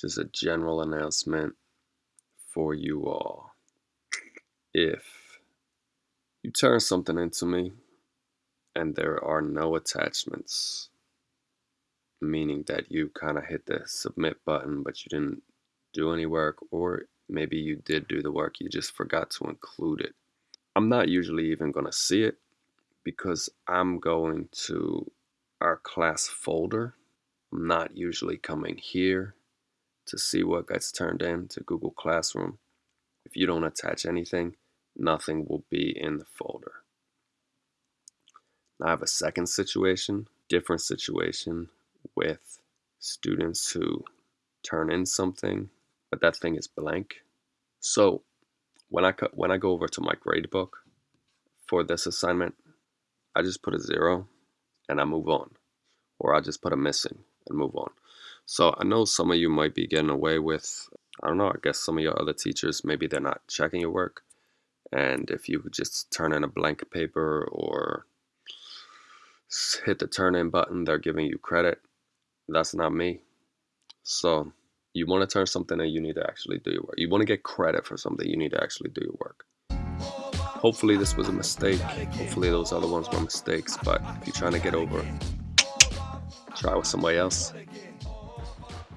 just a general announcement for you all. If you turn something into me and there are no attachments, meaning that you kind of hit the submit button but you didn't do any work, or maybe you did do the work, you just forgot to include it. I'm not usually even going to see it because I'm going to our class folder. I'm not usually coming here to see what gets turned in to Google Classroom. If you don't attach anything, nothing will be in the folder. Now I have a second situation, different situation with students who turn in something, but that thing is blank. So when I, when I go over to my gradebook for this assignment, I just put a zero and I move on. Or I just put a missing and move on. So I know some of you might be getting away with, I don't know, I guess some of your other teachers, maybe they're not checking your work. And if you just turn in a blank paper or hit the turn in button, they're giving you credit. That's not me. So you want to turn something in, you need to actually do your work. You want to get credit for something, you need to actually do your work. Hopefully this was a mistake. Hopefully those other ones were mistakes. But if you're trying to get over, try with somebody else.